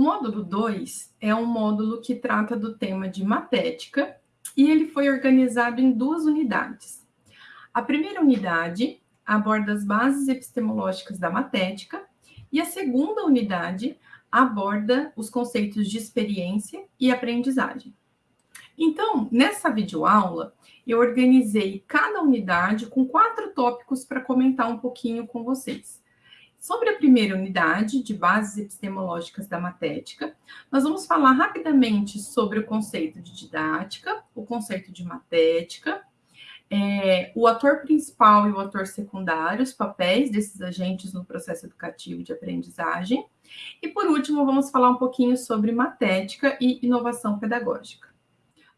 módulo 2 é um módulo que trata do tema de matética e ele foi organizado em duas unidades. A primeira unidade aborda as bases epistemológicas da matética e a segunda unidade aborda os conceitos de experiência e aprendizagem. Então, nessa videoaula, eu organizei cada unidade com quatro tópicos para comentar um pouquinho com vocês. Sobre a primeira unidade, de bases epistemológicas da matética, nós vamos falar rapidamente sobre o conceito de didática, o conceito de matética, é, o ator principal e o ator secundário, os papéis desses agentes no processo educativo de aprendizagem. E, por último, vamos falar um pouquinho sobre matética e inovação pedagógica.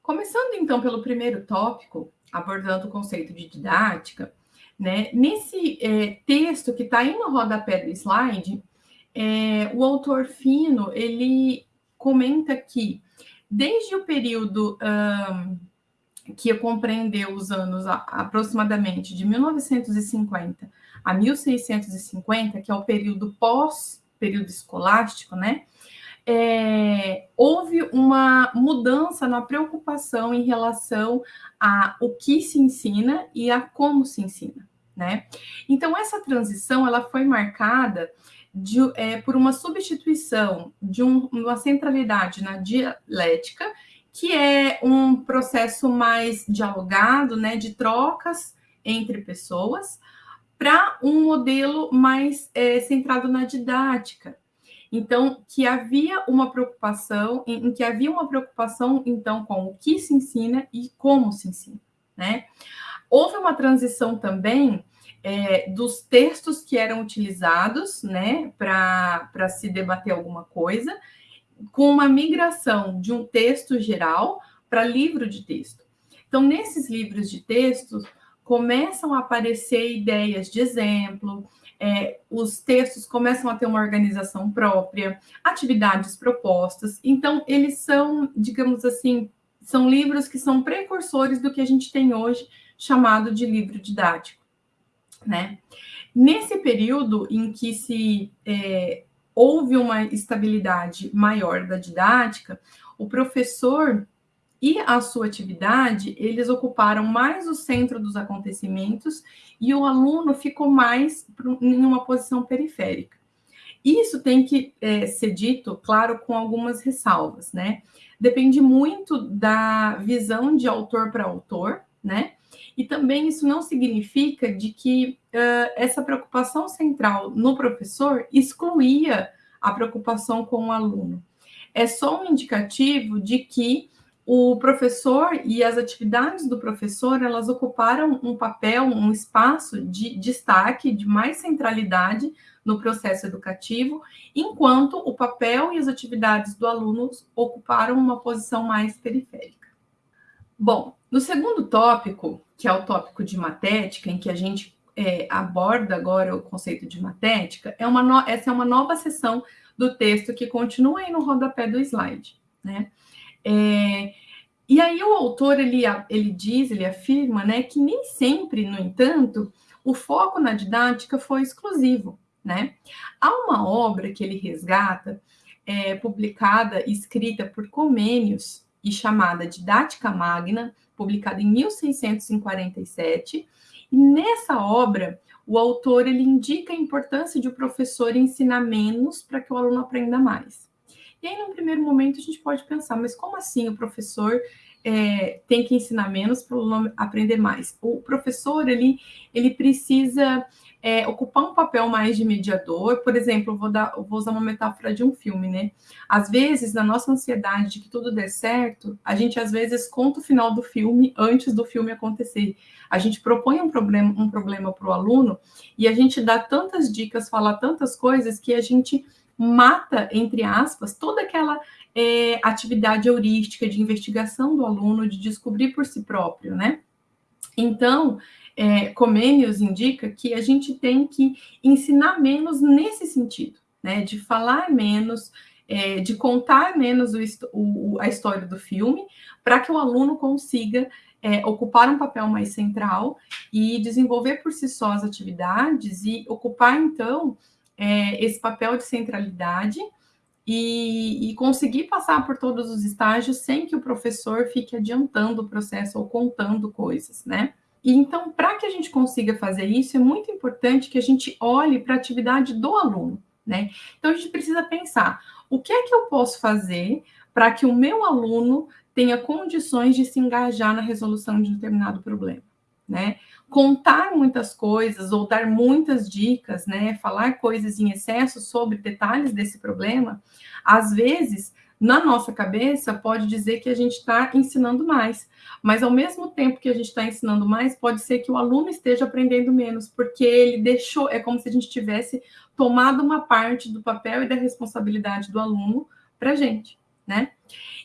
Começando, então, pelo primeiro tópico, abordando o conceito de didática, né? nesse é, texto que está aí no rodapé do slide, é, o autor Fino, ele comenta que, desde o período... Um, que compreendeu os anos aproximadamente de 1950 a 1650, que é o período pós-período escolástico, né? É, houve uma mudança na preocupação em relação a o que se ensina e a como se ensina, né? Então essa transição ela foi marcada de, é, por uma substituição de um, uma centralidade na dialética que é um processo mais dialogado, né, de trocas entre pessoas, para um modelo mais é, centrado na didática. Então, que havia uma preocupação, em, em, que havia uma preocupação, então, com o que se ensina e como se ensina, né? Houve uma transição também é, dos textos que eram utilizados, né, para se debater alguma coisa, com uma migração de um texto geral para livro de texto. Então, nesses livros de texto, começam a aparecer ideias de exemplo, é, os textos começam a ter uma organização própria, atividades propostas. Então, eles são, digamos assim, são livros que são precursores do que a gente tem hoje chamado de livro didático, né? Nesse período em que se é, houve uma estabilidade maior da didática, o professor e a sua atividade, eles ocuparam mais o centro dos acontecimentos e o aluno ficou mais em uma posição periférica. Isso tem que é, ser dito, claro, com algumas ressalvas, né? Depende muito da visão de autor para autor, né? E também isso não significa de que uh, essa preocupação central no professor excluía a preocupação com o aluno. É só um indicativo de que o professor e as atividades do professor, elas ocuparam um papel, um espaço de destaque, de mais centralidade no processo educativo, enquanto o papel e as atividades do aluno ocuparam uma posição mais periférica. Bom, no segundo tópico, que é o tópico de matética, em que a gente é, aborda agora o conceito de matética, é uma no... essa é uma nova seção do texto que continua aí no rodapé do slide, né? É, e aí o autor, ele, ele diz, ele afirma, né, que nem sempre, no entanto, o foco na didática foi exclusivo, né? Há uma obra que ele resgata, é, publicada, escrita por Comênios e chamada Didática Magna, publicada em 1647, e nessa obra, o autor ele indica a importância de o professor ensinar menos para que o aluno aprenda mais. E aí, num primeiro momento, a gente pode pensar, mas como assim o professor é, tem que ensinar menos para o aluno aprender mais? O professor, ele, ele precisa é, ocupar um papel mais de mediador. Por exemplo, vou, dar, vou usar uma metáfora de um filme, né? Às vezes, na nossa ansiedade de que tudo dê certo, a gente às vezes conta o final do filme antes do filme acontecer. A gente propõe um problema um para o aluno e a gente dá tantas dicas, fala tantas coisas que a gente mata, entre aspas, toda aquela é, atividade heurística de investigação do aluno, de descobrir por si próprio, né? Então, é, Comênios indica que a gente tem que ensinar menos nesse sentido, né? De falar menos, é, de contar menos o, o, a história do filme, para que o aluno consiga é, ocupar um papel mais central e desenvolver por si só as atividades e ocupar, então, é, esse papel de centralidade e, e, conseguir passar por todos os estágios sem que o professor fique adiantando o processo ou contando coisas, né? E então, para que a gente consiga fazer isso, é muito importante que a gente olhe para a atividade do aluno, né? Então, a gente precisa pensar: o que é que eu posso fazer para que o meu aluno tenha condições de se engajar na resolução de um determinado problema, né? Contar muitas coisas ou dar muitas dicas, né? Falar coisas em excesso sobre detalhes desse problema, às vezes, na nossa cabeça, pode dizer que a gente está ensinando mais, mas ao mesmo tempo que a gente está ensinando mais, pode ser que o aluno esteja aprendendo menos, porque ele deixou, é como se a gente tivesse tomado uma parte do papel e da responsabilidade do aluno para a gente, né?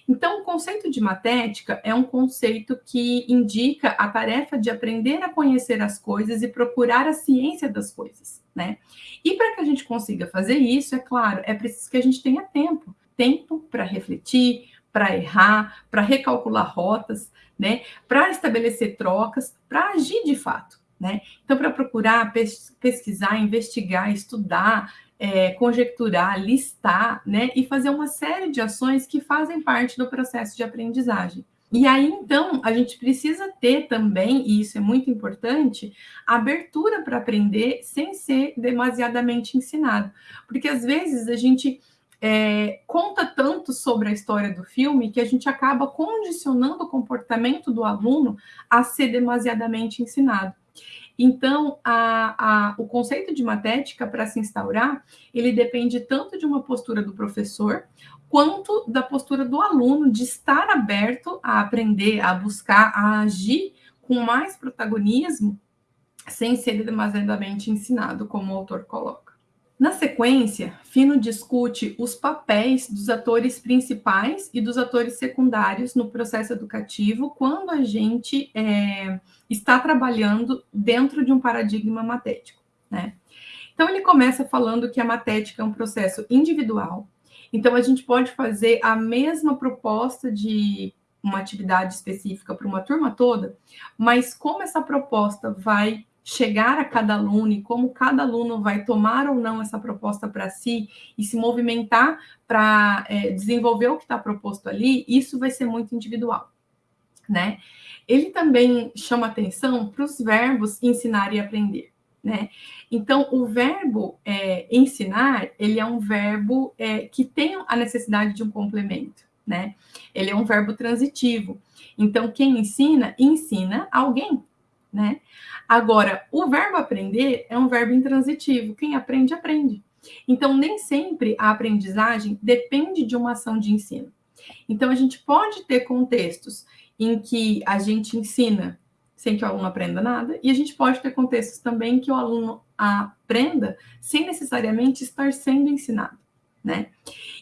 Então, o conceito de matética é um conceito que indica a tarefa de aprender a conhecer as coisas e procurar a ciência das coisas, né? E para que a gente consiga fazer isso, é claro, é preciso que a gente tenha tempo, tempo para refletir, para errar, para recalcular rotas, né? Para estabelecer trocas, para agir de fato, né? Então, para procurar pesquisar, investigar, estudar, é, conjecturar, listar, né, e fazer uma série de ações que fazem parte do processo de aprendizagem. E aí, então, a gente precisa ter também, e isso é muito importante, abertura para aprender sem ser demasiadamente ensinado. Porque às vezes a gente é, conta tanto sobre a história do filme que a gente acaba condicionando o comportamento do aluno a ser demasiadamente ensinado. Então, a, a, o conceito de matética, para se instaurar, ele depende tanto de uma postura do professor, quanto da postura do aluno, de estar aberto a aprender, a buscar, a agir com mais protagonismo, sem ser demasiadamente ensinado, como o autor coloca. Na sequência, Fino discute os papéis dos atores principais e dos atores secundários no processo educativo quando a gente é, está trabalhando dentro de um paradigma matético. Né? Então, ele começa falando que a matética é um processo individual, então a gente pode fazer a mesma proposta de uma atividade específica para uma turma toda, mas como essa proposta vai chegar a cada aluno e como cada aluno vai tomar ou não essa proposta para si e se movimentar para é, desenvolver o que está proposto ali, isso vai ser muito individual, né? Ele também chama atenção para os verbos ensinar e aprender, né? Então, o verbo é, ensinar, ele é um verbo é, que tem a necessidade de um complemento, né? Ele é um verbo transitivo. Então, quem ensina, ensina alguém, né? Agora, o verbo aprender é um verbo intransitivo. Quem aprende, aprende. Então, nem sempre a aprendizagem depende de uma ação de ensino. Então, a gente pode ter contextos em que a gente ensina sem que o aluno aprenda nada, e a gente pode ter contextos também que o aluno aprenda sem necessariamente estar sendo ensinado, né?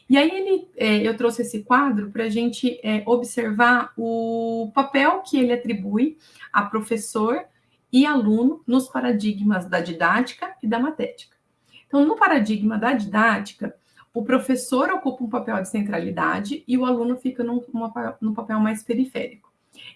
E aí ele, é, eu trouxe esse quadro para a gente é, observar o papel que ele atribui a professor e aluno nos paradigmas da didática e da matética. Então, no paradigma da didática, o professor ocupa um papel de centralidade e o aluno fica num, num papel mais periférico.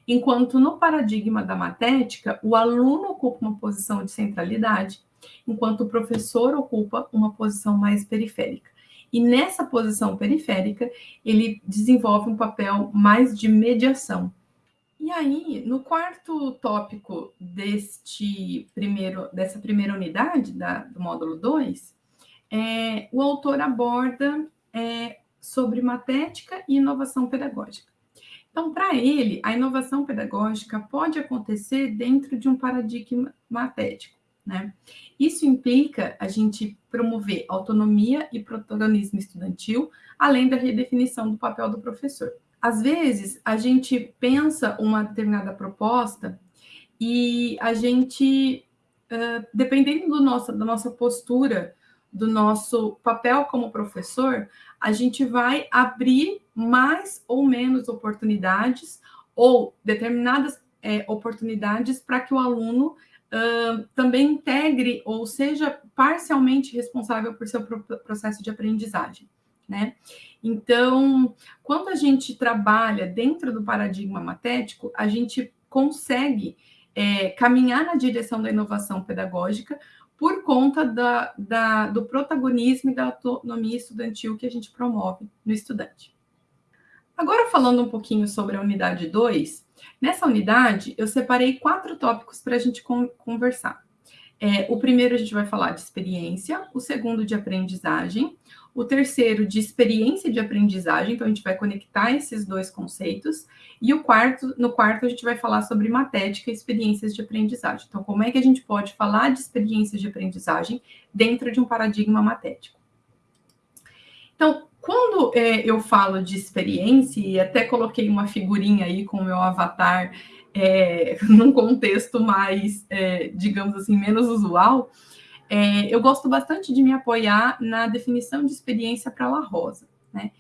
Enquanto no paradigma da matética, o aluno ocupa uma posição de centralidade, enquanto o professor ocupa uma posição mais periférica. E nessa posição periférica, ele desenvolve um papel mais de mediação. E aí, no quarto tópico deste primeiro, dessa primeira unidade da, do módulo 2, é, o autor aborda é, sobre matética e inovação pedagógica. Então, para ele, a inovação pedagógica pode acontecer dentro de um paradigma matético. Né? Isso implica a gente promover autonomia e protagonismo estudantil, além da redefinição do papel do professor. Às vezes, a gente pensa uma determinada proposta e a gente, uh, dependendo do nosso, da nossa postura, do nosso papel como professor, a gente vai abrir mais ou menos oportunidades ou determinadas é, oportunidades para que o aluno uh, também integre ou seja parcialmente responsável por seu processo de aprendizagem, né? Então, quando a gente trabalha dentro do paradigma matético, a gente consegue é, caminhar na direção da inovação pedagógica, por conta da, da, do protagonismo e da autonomia estudantil que a gente promove no estudante. Agora, falando um pouquinho sobre a unidade 2, nessa unidade eu separei quatro tópicos para a gente conversar. É, o primeiro a gente vai falar de experiência, o segundo de aprendizagem, o terceiro de experiência de aprendizagem, então a gente vai conectar esses dois conceitos, e o quarto, no quarto a gente vai falar sobre matética e experiências de aprendizagem. Então, como é que a gente pode falar de experiências de aprendizagem dentro de um paradigma matético? Então, quando é, eu falo de experiência, e até coloquei uma figurinha aí com o meu avatar é, num contexto mais, é, digamos assim, menos usual, é, eu gosto bastante de me apoiar na definição de experiência para La Rosa. Né?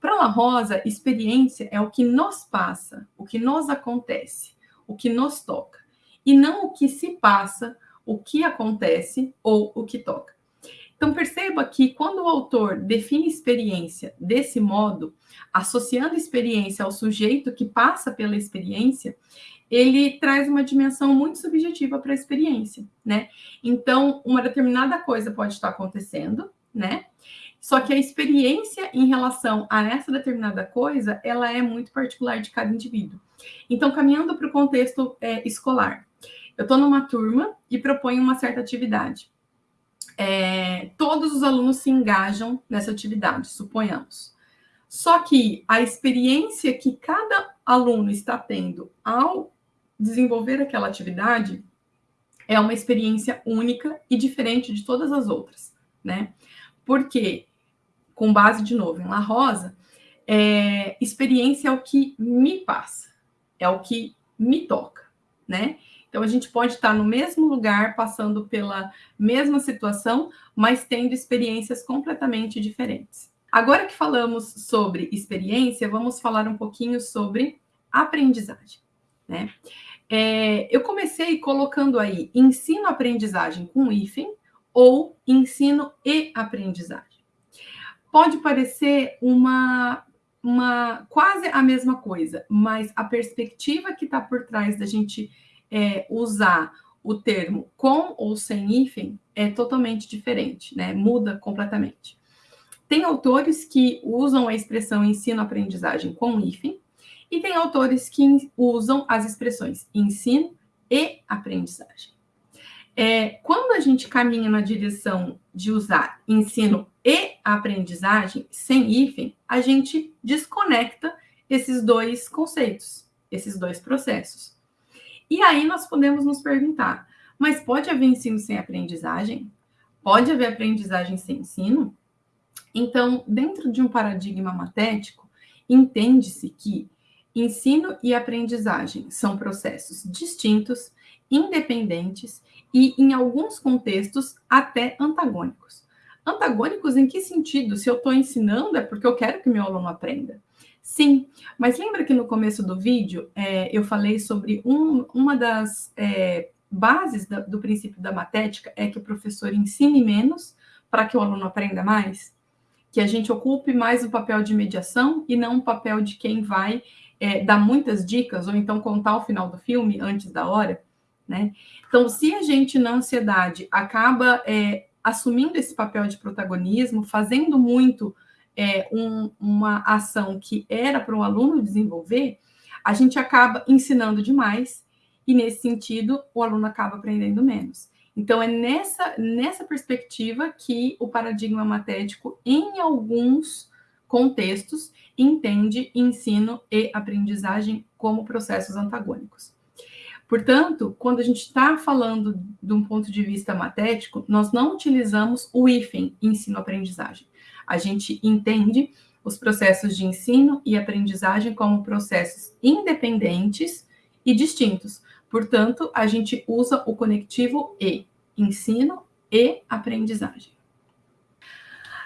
Para La Rosa, experiência é o que nos passa, o que nos acontece, o que nos toca, e não o que se passa, o que acontece ou o que toca. Então, perceba que quando o autor define experiência desse modo, associando experiência ao sujeito que passa pela experiência, ele traz uma dimensão muito subjetiva para a experiência, né? Então, uma determinada coisa pode estar acontecendo, né? Só que a experiência em relação a essa determinada coisa, ela é muito particular de cada indivíduo. Então, caminhando para o contexto é, escolar, eu estou numa turma e proponho uma certa atividade. É, todos os alunos se engajam nessa atividade, suponhamos. Só que a experiência que cada aluno está tendo ao desenvolver aquela atividade é uma experiência única e diferente de todas as outras, né? Porque, com base de novo em La Rosa, é, experiência é o que me passa, é o que me toca, né? Então a gente pode estar no mesmo lugar, passando pela mesma situação, mas tendo experiências completamente diferentes. Agora que falamos sobre experiência, vamos falar um pouquinho sobre aprendizagem, né? É, eu comecei colocando aí ensino-aprendizagem com hífen ou ensino e aprendizagem. Pode parecer uma, uma quase a mesma coisa, mas a perspectiva que está por trás da gente é, usar o termo com ou sem hífen é totalmente diferente, né? Muda completamente. Tem autores que usam a expressão ensino-aprendizagem com hífen, e tem autores que usam as expressões ensino e aprendizagem. É, quando a gente caminha na direção de usar ensino e aprendizagem, sem hífen, a gente desconecta esses dois conceitos, esses dois processos. E aí nós podemos nos perguntar: mas pode haver ensino sem aprendizagem? Pode haver aprendizagem sem ensino? Então, dentro de um paradigma matético, entende-se que ensino e aprendizagem são processos distintos, independentes e, em alguns contextos, até antagônicos. Antagônicos em que sentido? Se eu estou ensinando, é porque eu quero que meu aluno aprenda. Sim, mas lembra que no começo do vídeo é, eu falei sobre um, uma das é, bases da, do princípio da matética é que o professor ensine menos para que o aluno aprenda mais? Que a gente ocupe mais o papel de mediação e não o papel de quem vai é, dar muitas dicas, ou então contar o final do filme antes da hora, né? Então, se a gente na ansiedade acaba é, assumindo esse papel de protagonismo, fazendo muito é, um, uma ação que era para o aluno desenvolver, a gente acaba ensinando demais e, nesse sentido, o aluno acaba aprendendo menos. Então, é nessa, nessa perspectiva que o paradigma matético, em alguns contextos, entende ensino e aprendizagem como processos antagônicos. Portanto, quando a gente está falando de um ponto de vista matético, nós não utilizamos o hífen ensino-aprendizagem. A gente entende os processos de ensino e aprendizagem como processos independentes e distintos. Portanto, a gente usa o conectivo e, ensino e aprendizagem.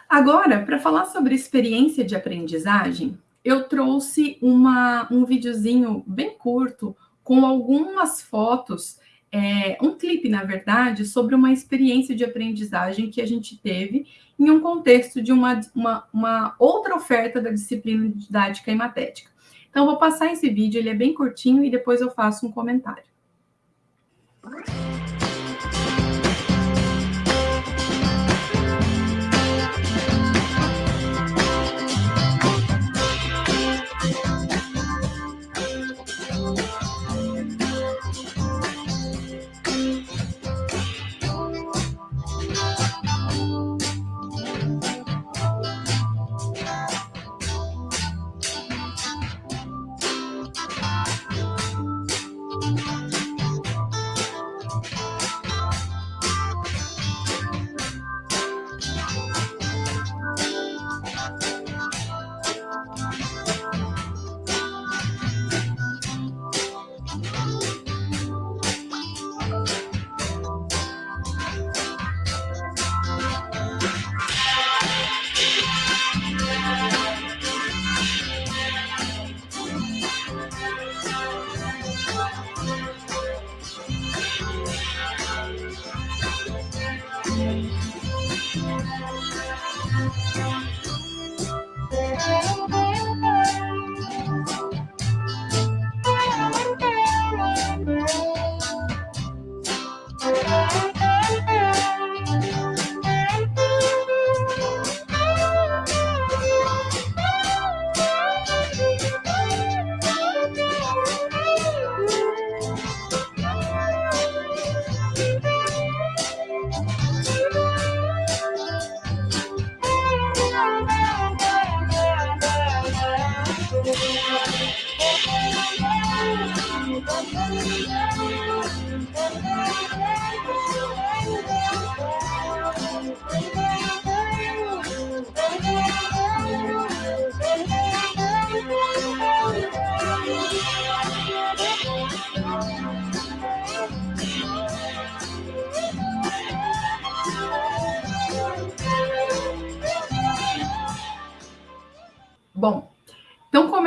Agora, para falar sobre experiência de aprendizagem, eu trouxe uma, um videozinho bem curto com algumas fotos, é, um clipe, na verdade, sobre uma experiência de aprendizagem que a gente teve em um contexto de uma, uma, uma outra oferta da disciplina didática e matética. Então, vou passar esse vídeo, ele é bem curtinho e depois eu faço um comentário. Bom,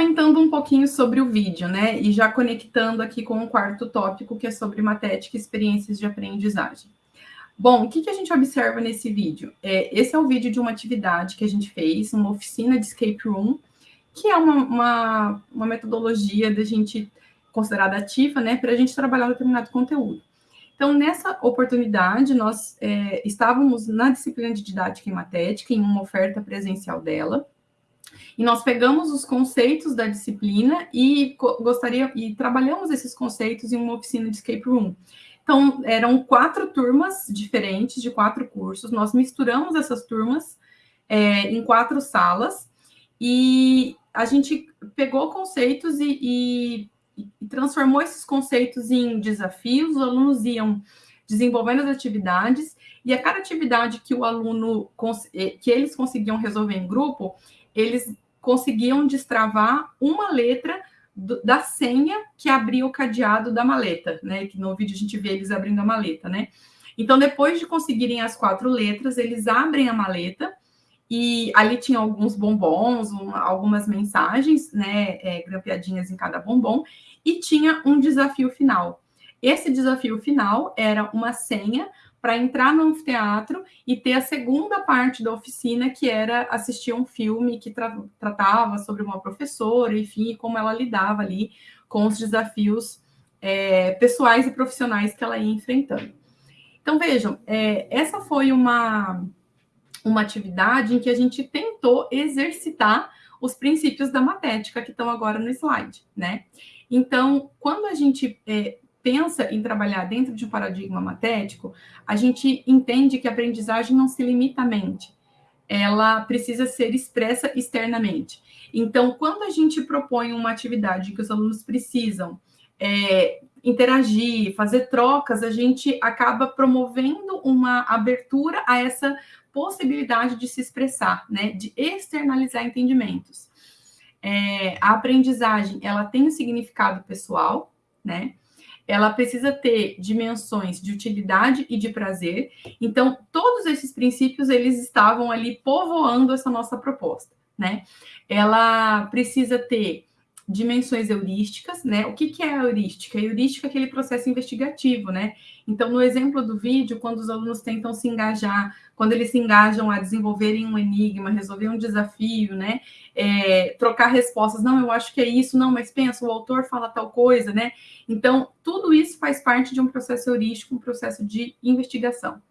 comentando um pouquinho sobre o vídeo, né? E já conectando aqui com o quarto tópico, que é sobre matética e experiências de aprendizagem. Bom, o que, que a gente observa nesse vídeo? É, esse é o vídeo de uma atividade que a gente fez, uma oficina de escape room, que é uma, uma, uma metodologia da gente considerada ativa, né, para a gente trabalhar determinado conteúdo. Então, nessa oportunidade, nós é, estávamos na disciplina de didática e matética, em uma oferta presencial dela, e nós pegamos os conceitos da disciplina e gostaria e trabalhamos esses conceitos em uma oficina de escape room. Então, eram quatro turmas diferentes, de quatro cursos. Nós misturamos essas turmas é, em quatro salas e a gente pegou conceitos e, e, e, transformou esses conceitos em desafios. Os alunos iam desenvolvendo as atividades e a cada atividade que o aluno eh, que eles conseguiam resolver em grupo, eles conseguiam destravar uma letra do, da senha que abria o cadeado da maleta, né? Que no vídeo a gente vê eles abrindo a maleta, né? Então, depois de conseguirem as quatro letras, eles abrem a maleta e ali tinha alguns bombons, uma, algumas mensagens, né? É, grampeadinhas em cada bombom, e tinha um desafio final. Esse desafio final era uma senha para entrar no anfiteatro e ter a segunda parte da oficina, que era assistir um filme que tra tratava sobre uma professora, enfim, como ela lidava ali com os desafios é, pessoais e profissionais que ela ia enfrentando. Então, vejam, é, essa foi uma, uma atividade em que a gente tentou exercitar os princípios da matética que estão agora no slide, né? Então, quando a gente é, pensa em trabalhar dentro de um paradigma matético, a gente entende que a aprendizagem não se limita à mente, ela precisa ser expressa externamente. Então, quando a gente propõe uma atividade que os alunos precisam é, interagir, fazer trocas, a gente acaba promovendo uma abertura a essa possibilidade de se expressar, né, de externalizar entendimentos. É, a aprendizagem, ela tem um significado pessoal, né, ela precisa ter dimensões de utilidade e de prazer. Então, todos esses princípios, eles estavam ali povoando essa nossa proposta, né? Ela precisa ter dimensões heurísticas, né? O que, que é a heurística? A heurística é aquele processo investigativo, né? Então, no exemplo do vídeo, quando os alunos tentam se engajar, quando eles se engajam a desenvolverem um enigma, resolver um desafio, né? É, trocar respostas, não, eu acho que é isso, não, mas pensa, o autor fala tal coisa, né? Então, tudo isso faz parte de um processo heurístico, um processo de investigação.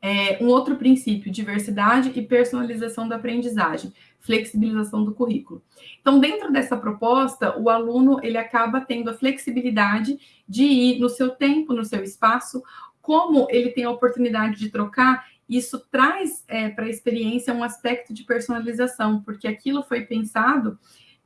É, um outro princípio, diversidade e personalização da aprendizagem, flexibilização do currículo. Então, dentro dessa proposta, o aluno ele acaba tendo a flexibilidade de ir no seu tempo, no seu espaço, como ele tem a oportunidade de trocar, isso traz é, para a experiência um aspecto de personalização, porque aquilo foi pensado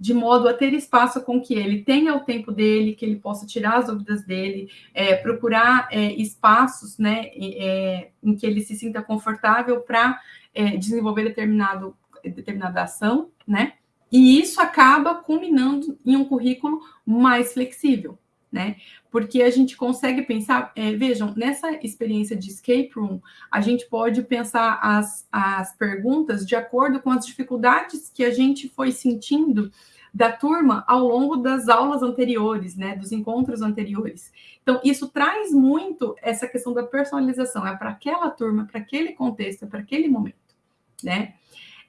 de modo a ter espaço com que ele tenha o tempo dele, que ele possa tirar as dúvidas dele, é, procurar é, espaços né, é, em que ele se sinta confortável para é, desenvolver determinado, determinada ação, né? E isso acaba culminando em um currículo mais flexível, né? Porque a gente consegue pensar, é, vejam, nessa experiência de escape room, a gente pode pensar as, as perguntas de acordo com as dificuldades que a gente foi sentindo da turma ao longo das aulas anteriores, né, dos encontros anteriores. Então, isso traz muito essa questão da personalização, é para aquela turma, para aquele contexto, é para aquele momento, né?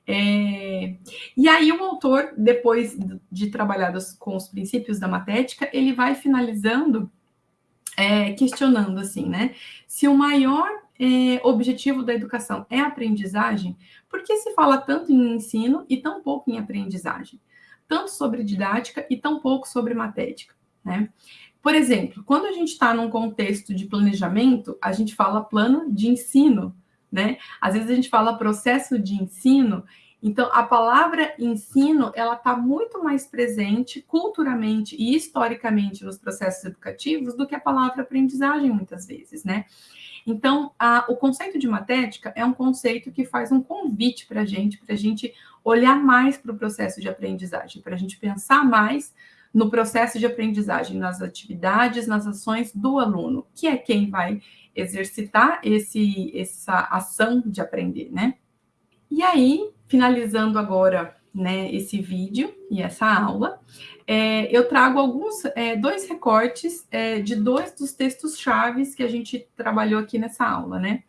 É... E aí o autor, depois de trabalhar com os princípios da matética, ele vai finalizando é, questionando assim, né? Se o maior é, objetivo da educação é aprendizagem, por que se fala tanto em ensino e tão pouco em aprendizagem? Tanto sobre didática e tão pouco sobre matética, né? Por exemplo, quando a gente está num contexto de planejamento, a gente fala plano de ensino, né? Às vezes a gente fala processo de ensino então, a palavra ensino, ela está muito mais presente culturalmente e historicamente nos processos educativos do que a palavra aprendizagem, muitas vezes, né? Então, a, o conceito de matética é um conceito que faz um convite para a gente, para a gente olhar mais para o processo de aprendizagem, para a gente pensar mais no processo de aprendizagem, nas atividades, nas ações do aluno, que é quem vai exercitar esse, essa ação de aprender, né? E aí, finalizando agora né, esse vídeo e essa aula, é, eu trago alguns, é, dois recortes é, de dois dos textos chaves que a gente trabalhou aqui nessa aula, né?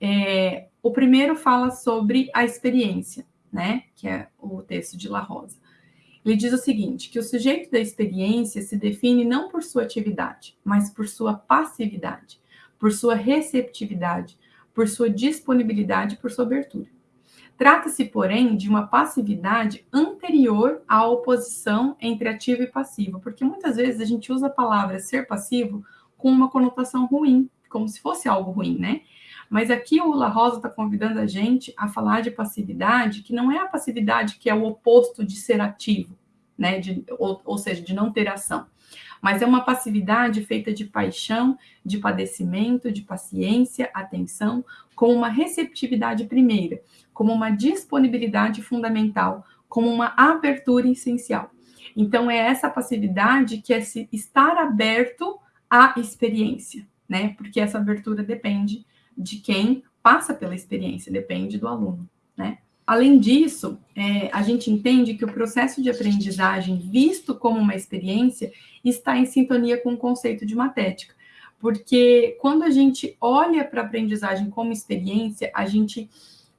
É, o primeiro fala sobre a experiência, né? Que é o texto de La Rosa. Ele diz o seguinte, que o sujeito da experiência se define não por sua atividade, mas por sua passividade, por sua receptividade, por sua disponibilidade, por sua abertura. Trata-se, porém, de uma passividade anterior à oposição entre ativo e passivo, porque muitas vezes a gente usa a palavra ser passivo com uma conotação ruim, como se fosse algo ruim, né? Mas aqui o La Rosa está convidando a gente a falar de passividade, que não é a passividade que é o oposto de ser ativo, né? De, ou, ou seja, de não ter ação mas é uma passividade feita de paixão, de padecimento, de paciência, atenção, com uma receptividade primeira, como uma disponibilidade fundamental, como uma abertura essencial. Então, é essa passividade que é se estar aberto à experiência, né? Porque essa abertura depende de quem passa pela experiência, depende do aluno, né? Além disso, é, a gente entende que o processo de aprendizagem, visto como uma experiência, está em sintonia com o conceito de matética. Porque quando a gente olha para a aprendizagem como experiência, a gente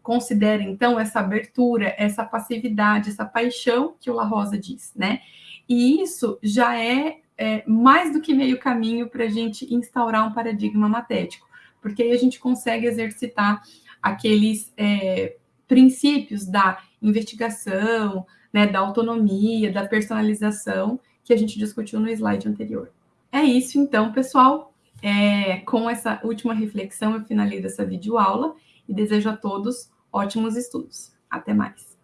considera, então, essa abertura, essa passividade, essa paixão que o La Rosa diz, né? E isso já é, é mais do que meio caminho para a gente instaurar um paradigma matético, porque aí a gente consegue exercitar aqueles é, princípios da investigação, né, da autonomia, da personalização que a gente discutiu no slide anterior. É isso, então, pessoal. É, com essa última reflexão, eu finalizo essa videoaula e desejo a todos ótimos estudos. Até mais!